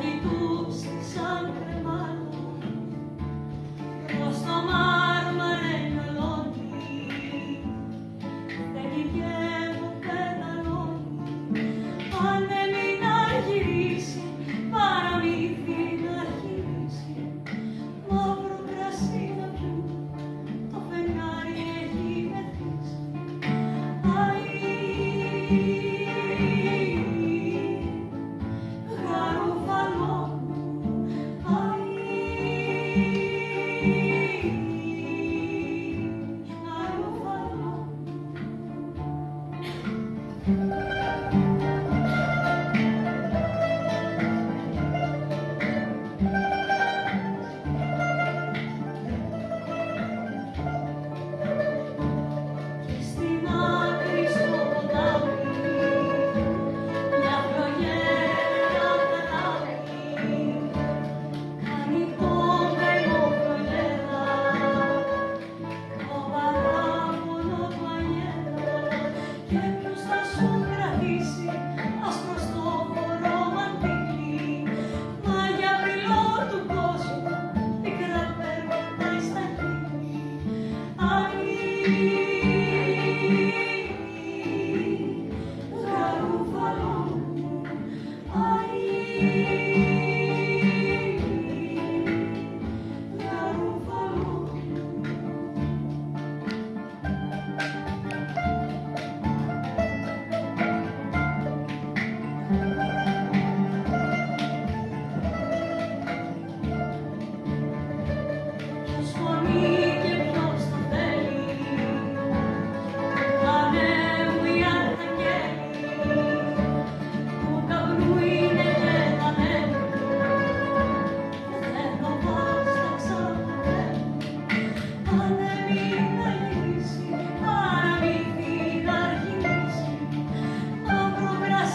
Espíritu.